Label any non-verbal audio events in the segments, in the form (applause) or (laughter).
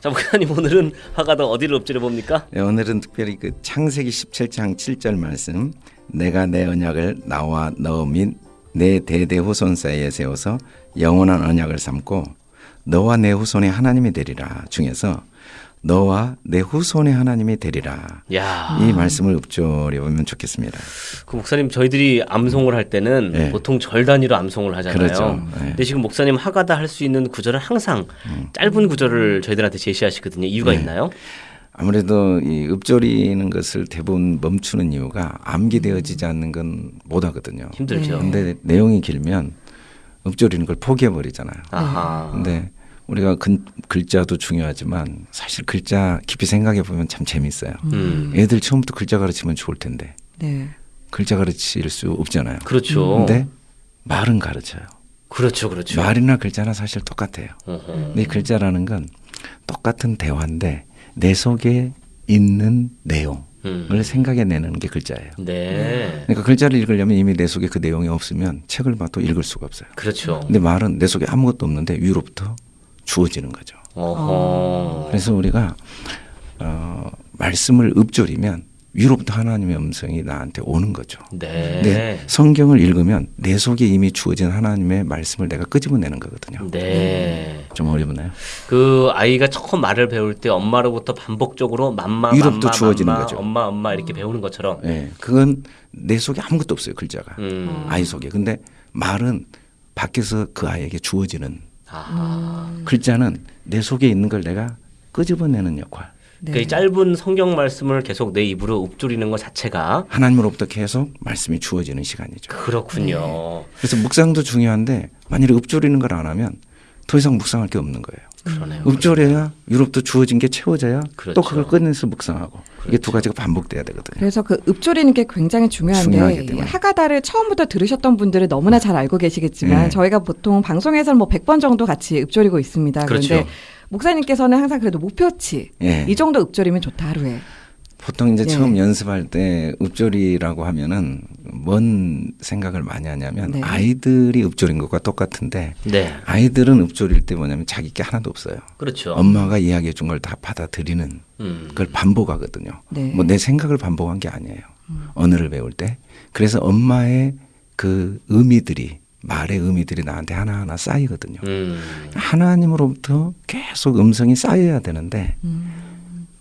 자, 목사님 오늘은 화가다 어디를 엎드려 봅니까? 네, 오늘은 특별히 그 창세기 17장 7절 말씀 내가 내 언약을 나와 너 및 내 대대 후손 사이에 세워서 영원한 언약을 삼고 너와 내 후손의 하나님이 되리라 중에서 너와 내 후손의 하나님이 되리라 야, 이 말씀을 읊조려 보면 좋겠습니다. 그 목사님 저희들이 암송을 할 때는 네. 보통 절 단위로 암송을 하잖아요. 그렇죠. 네. 근데 지금 목사님 화가다 할 수 있는 구절을 항상 짧은 구절을 저희들한테 제시하시거든요. 이유가 네. 있나요? 아무래도 이 읊조리는 것을 대부분 멈추는 이유가 암기되어지지 않는 건 못하거든요. 힘들죠. 근데 내용이 길면 읊조리는 걸 포기해 버리잖아요. 아하. 근데 우리가 근, 글자도 중요하지만 사실 글자 깊이 생각해 보면 참 재밌어요. 음. 애들 처음부터 글자 가르치면 좋을 텐데 네. 글자 가르칠 수 없잖아요. 그렇죠. 근데 말은 가르쳐요. 그렇죠, 그렇죠. 말이나 글자나 사실 똑같아요. 어허. 근데 이 글자라는 건 똑같은 대화인데 내 속에 있는 내용을 음. 생각해내는 게 글자예요. 네. 그러니까 글자를 읽으려면 이미 내 속에 그 내용이 없으면 책을 봐도 읽을 수가 없어요. 그렇죠. 근데 말은 내 속에 아무것도 없는데 위로부터 주어지는 거죠. 어허. 그래서 우리가 어, 말씀을 읊조리면 위로부터 하나님의 음성이 나한테 오는 거죠. 네. 근데 성경을 읽으면 내 속에 이미 주어진 하나님의 말씀을 내가 끄집어내는 거거든요. 네. 좀 어렵나요? 그 아이가 처음 말을 배울 때 엄마로부터 반복적으로 맘마 위로부터 주어지는 거죠. 엄마 엄마 이렇게 배우는 것처럼. 예, 그건 내 속에 아무것도 없어요 글자가 음. 아이 속에. 근데 말은 밖에서 그 아이에게 주어지는 아하. 글자는 내 속에 있는 걸 내가 끄집어내는 역할. 네. 그 짧은 성경 말씀을 계속 내 입으로 읊조리는 것 자체가 하나님으로부터 계속 말씀이 주어지는 시간이죠. 그렇군요. 그래서 묵상도 중요한데 만일 에 읊조리는 걸 안 하면 더 이상 묵상할 게 없는 거예요. 그러네요. 읊조려야 유럽도 주어진 게 채워져야 그렇죠. 또 그걸 꺼내서 묵상하고 이게 두 가지가 반복돼야 되거든요. 그래서 그 읊조리는 게 굉장히 중요한데 하가다를 처음부터 들으셨던 분들은 너무나 잘 알고 계시겠지만 네. 저희가 보통 방송에서는 뭐 100번 정도 같이 읊조리고 있습니다. 그렇죠. 그런데 목사님께서는 항상 그래도 목표치 예. 이 정도 읊조리면 좋다 하루에. 보통 이제 네. 처음 연습할 때 읊조리라고 하면은 뭔 생각을 많이 하냐면 네. 아이들이 읊조린 것과 똑같은데 네. 아이들은 읊조릴 때 뭐냐면 자기 게 하나도 없어요. 그렇죠. 엄마가 이야기해 준 걸 다 받아들이는 음. 그걸 반복하거든요. 네. 뭐내 생각을 반복한 게 아니에요. 언어를 배울 때. 그래서 엄마의 그 의미들이 말의 의미들이 나한테 하나하나 쌓이거든요. 음. 하나님으로부터 계속 음성이 쌓여야 되는데 음.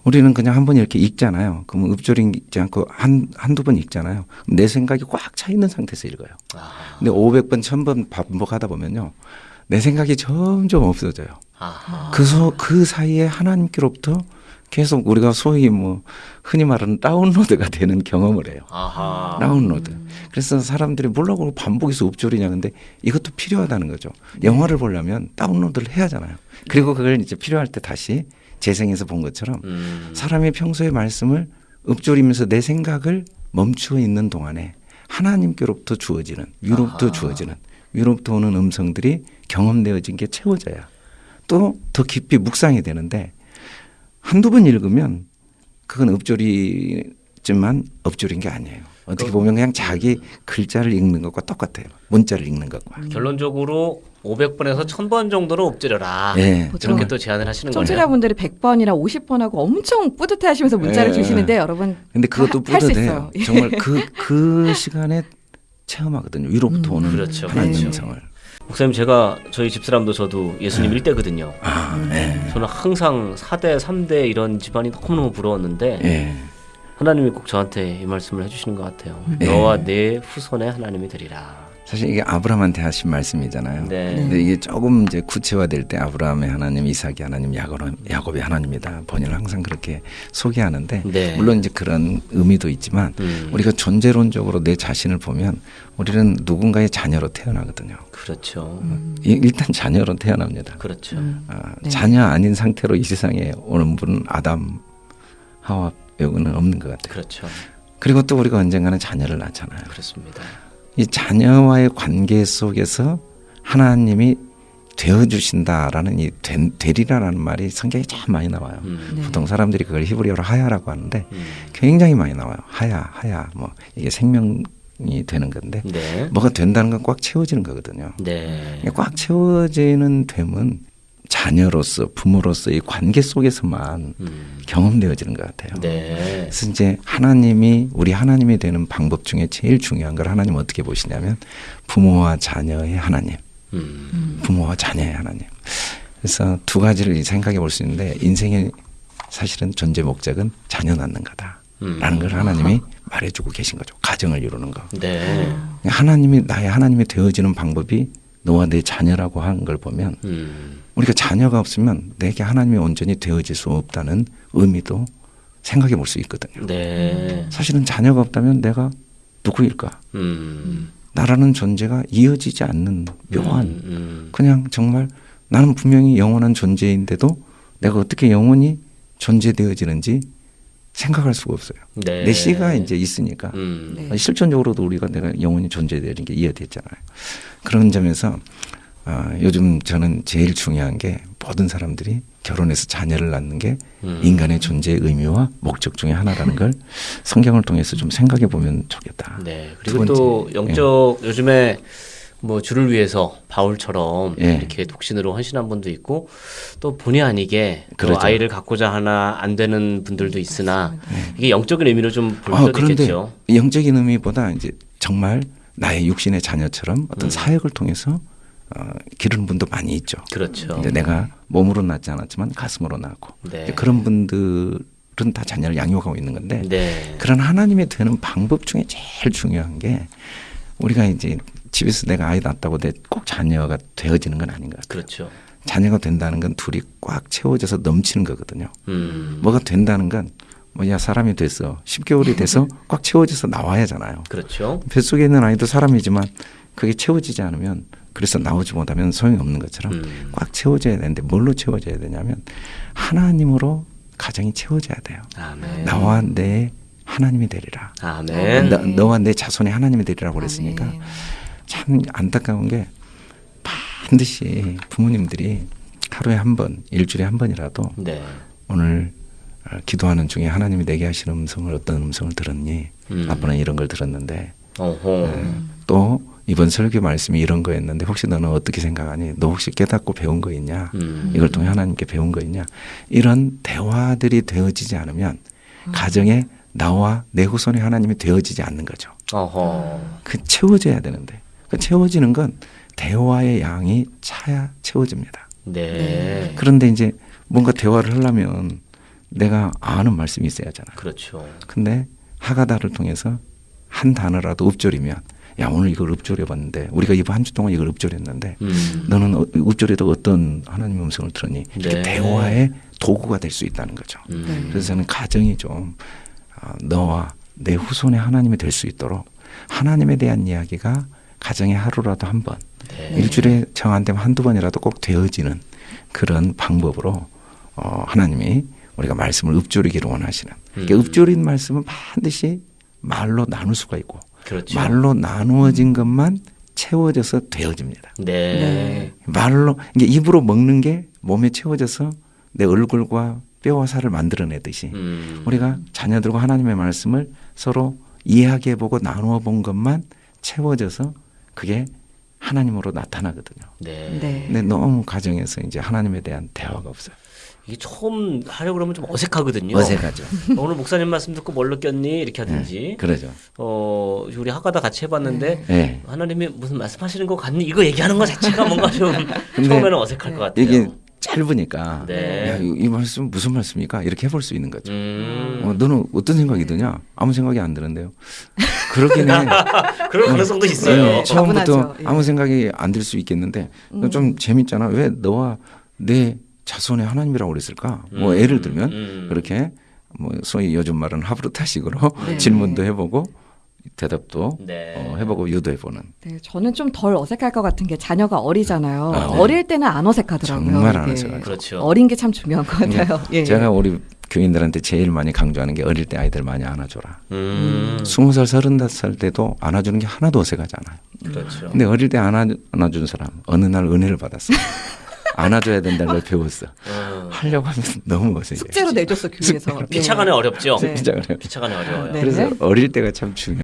우리는 그냥 한 번 이렇게 읽잖아요. 그러면 읊조리지 않고 한, 한두 번 읽잖아요. 내 생각이 꽉 차 있는 상태에서 읽어요. 아. 근데 500번, 1000번 반복하다 보면요. 내 생각이 점점 없어져요. 그, 소, 그 사이에 하나님께로부터 계속 우리가 소위 뭐 흔히 말하는 다운로드가 되는 경험을 해요. 아하. 다운로드. 그래서 사람들이 뭐라고 반복해서 읊조리냐 근데 이것도 필요하다는 거죠. 영화를 보려면 다운로드를 해야 하잖아요. 그리고 그걸 이제 필요할 때 다시 재생해서 본 것처럼 음. 사람이 평소에 말씀을 읊조리면서 내 생각을 멈추어 있는 동안에 하나님께로부터 주어지는 위로부터 아하. 주어지는 위로부터 오는 음성들이 경험되어진 게 채워져야 또 더 깊이 묵상이 되는데 한두 번 읽으면 그건 읊조리지만 읊조린 게 아니에요. 어떻게 보면 그냥 자기 글자를 읽는 것과 똑같아요. 문자를 읽는 것과. 결론적으로 500번에서 1000번 정도로 엎드려라. 예. 보통 저렇게 또 제안을 하시는 거네요. 청취자분들이 100번이나 50번 하고 엄청 뿌듯해 하시면서 문자를 예. 주시는데 여러분 근데 그것도 뿌듯해요. 있어요. 정말 그, 그 시간에 체험하거든요. 위로부터 음. 오는 그렇죠. 하나님 네. 음성을. 목사님 제가 저희 집사람도 저도 예수님 일 1대거든요. 아, 음. 예. 저는 항상 4대, 3대 이런 집안이 너무너무 부러웠는데 예. 하나님이 꼭 저한테 이 말씀을 해주시는 것 같아요. 예. 너와 내 후손의 하나님이 되리라. 사실 이게 아브라함한테 하신 말씀이잖아요. 네. 근데 이게 조금 이제 구체화될 때 아브라함의 하나님, 이삭의 하나님, 야곱, 야곱 의 하나님이다. 번역을 항상 그렇게 소개하는데 네. 물론 이제 그런 의미도 있지만 음. 우리가 존재론적으로 내 자신을 보면 우리는 누군가의 자녀로 태어나거든요. 그렇죠. 이- 일단 자녀로 태어납니다. 그렇죠. 음. 아, 네. 자녀 아닌 상태로 이 세상에 오는 분은 아담, 하와 빼고는 없는 것 같아요. 그렇죠. 그리고 또 우리가 언젠가는 자녀를 낳잖아요. 그렇습니다. 이 자녀와의 관계 속에서 하나님이 되어 주신다라는 이 된, 되리라라는 말이 성경에 참 많이 나와요. 음. 네. 보통 사람들이 그걸 히브리어로 하야라고 하는데 음. 굉장히 많이 나와요. 하야, 하야, 뭐 이게 생명 이 되는 건데 네. 뭐가 된다는 건 꽉 채워지는 거거든요. 네. 꽉 채워지는 됨은 자녀로서 부모로서의 관계 속에서만 음. 경험되어지는 것 같아요. 네. 그래서 이제 하나님이 우리 하나님이 되는 방법 중에 제일 중요한 걸 하나님 은 어떻게 보시냐면 부모와 자녀의 하나님, 음. 부모와 자녀의 하나님. 그래서 두 가지를 생각해 볼 수 있는데 인생의 사실은 존재 목적은 자녀 낳는 거다 라는 음. 걸 하나님이 말해주고 계신 거죠. 가정을 이루는 거. 네. 하나님이 나의 하나님이 되어지는 방법이 너와 내 자녀라고 하는 걸 보면 음. 우리가 자녀가 없으면 내게 하나님이 온전히 되어질 수 없다는 의미도 생각해 볼 수 있거든요. 네. 사실은 자녀가 없다면 내가 누구일까? 음. 나라는 존재가 이어지지 않는 묘한 음, 음. 그냥 정말 나는 분명히 영원한 존재인데도 내가 어떻게 영원히 존재되어지는지 생각할 수가 없어요. 네. 내 씨가 이제 있으니까 음. 네. 실존적으로도 우리가 내가 영원히 존재되는 게 이해됐잖아요. 그런 점에서 아, 요즘 저는 제일 중요한 게 모든 사람들이 결혼해서 자녀를 낳는 게 음. 인간의 존재의 의미와 목적 중에 하나라는 걸 성경을 통해서 좀 생각해 보면 좋겠다. 네. 두 그리고 또 영적 요즘에 뭐 주를 위해서 바울처럼 예. 이렇게 독신으로 헌신한 분도 있고 또 본의 아니게 또 그렇죠. 아이를 갖고자 하나 안 되는 분들도 있으나 이게 영적인 의미로 좀볼 아, 그런데 있겠죠. 영적인 의미보다 이제 정말 나의 육신의 자녀처럼 어떤 음. 사역을 통해서 어, 기르는 분도 많이 있죠. 그렇죠. 근데 내가 몸으로 낳지 않았지만 가슴으로 낳고 네. 이제 그런 분들은 다 자녀를 양육하고 있는 건데 네. 그런 하나님이 되는 방법 중에 제일 중요한 게 우리가 이제 집에서 내가 아이 낳았다고 내 꼭 자녀가 되어지는 건 아닌 것 같아요. 그렇죠. 자녀가 된다는 건 둘이 꽉 채워져서 넘치는 거거든요. 음. 뭐가 된다는 건 뭐야 사람이 됐어 10개월이 돼서 (laughs) 꽉 채워져서 나와야잖아요. 그렇죠. 뱃속에 있는 아이도 사람이지만 그게 채워지지 않으면 그래서 나오지 못하면 소용이 없는 것처럼 음. 꽉 채워져야 되는데 뭘로 채워져야 되냐면 하나님으로 가정이 채워져야 돼요. 아멘. 나와 내 하나님이 되리라. 아멘. 너, 너와 내 자손이 하나님이 되리라고 그랬으니까 아멘. 참 안타까운 게 반드시 부모님들이 하루에 한 번, 일주일에 한 번이라도 네. 오늘 어, 기도하는 중에 하나님이 내게 하시는 음성을 어떤 음성을 들었니? 음. 아빠는 이런 걸 들었는데 어허. 네. 또 이번 설교 말씀이 이런 거였는데 혹시 너는 어떻게 생각하니? 너 혹시 깨닫고 배운 거 있냐? 음. 이걸 통해 하나님께 배운 거 있냐? 이런 대화들이 되어지지 않으면 가정에 나와 내 후손이 하나님이 되어지지 않는 거죠. 어허. 그 채워져야 되는데 그 채워지는 건 대화의 양이 차야 채워집니다. 네. 그런데 이제 뭔가 대화를 하려면 내가 아는 말씀이 있어야 하잖아. 그렇죠. 근데 하가다를 통해서 한 단어라도 읊조리면 야 오늘 이걸 읊조려 봤는데 우리가 이번 한 주 동안 이걸 읊조렸는데 음. 너는 어- 읊조려도 어떤 하나님 음성을 들었니? 이렇게 네. 대화의 도구가 될 수 있다는 거죠. 음. 그래서 저는 가정이 좀 아, 너와 내 후손의 하나님이 될 수 있도록 하나님에 대한 이야기가 가정에 하루라도 한 번, 네. 일주일에 정안 되면 한두 번이라도 꼭 되어지는 그런 방법으로 어, 하나님이 우리가 말씀을 읊조리기를 원하시는. 그러니까 음. 읊조린 말씀은 반드시 말로 나눌 수가 있고 그렇죠. 말로 나누어진 것만 채워져서 되어집니다. 네. 네. 말로 이게 입으로 먹는 게 몸에 채워져서 내 얼굴과 뼈와 살을 만들어내듯이 음. 우리가 자녀들과 하나님의 말씀을 서로 이해하게 해보고 나누어 본 것만 채워져서 그게 하나님으로 나타나거든요. 네. 네. 근데 너무 가정에서 이제 하나님에 대한 대화가 없어요. 이게 처음 하려고 그러면 좀 어색하거든요. 어색하죠. (laughs) 오늘 목사님 말씀 듣고 뭘 느꼈니? 이렇게 하든지. 그러죠. 어, 우리 학과다 같이 해봤는데 네. 하나님이 무슨 말씀하시는 것 같니? 이거 얘기하는 것 자체가 뭔가 좀 (laughs) 처음에는 어색할 것 같아요. 이게 짧으니까 네. 야, 이, 이 말씀 무슨 말씀입니까? 이렇게 해볼 수 있는 거죠. 음. 어, 너는 어떤 생각이 드냐? 아무 생각이 안 드는데요. 그러긴 해. (laughs) 그럴 가능성도 있어요. 네, 처음부터. 예. 아무 생각이 안 들 수 있겠는데 좀 재밌잖아. 왜 너와 내 자손의 하나님이라고 그랬을까? 뭐 음, 예를 들면 음. 그렇게 뭐 소위 요즘 말은 하브르타식으로 네. (laughs) 질문도 해보고 대답도 네. 어, 해보고 유도해보는 네, 저는 좀 덜 어색할 것 같은 게 자녀가 어리잖아요. 아, 네. 어릴 때는 안 어색하더라고요. 정말 안. 어색하죠. 그렇죠. 어린 게 참 중요한 것 같아요. 예. 제가 우리 교인들한테 제일 많이 강조하는 게 어릴 때 아이들 많이 안아줘라. 음. 스무 살 서른다섯 살 때도 안아주는 게 하나도 어색하지 않아요. 그렇죠. 근데 어릴 때 안아, 안아준 사람 어느 날 은혜를 받았어. (laughs) 안아줘야 된다는 걸 배웠어. 어. 하려고 하면 너무 어색해. 숙제로 내줬어 교회에서. 네. 피차간에 어렵죠. 네. 피차간에 어려워요. 네. 그래서 어릴 때가 참 중요해요.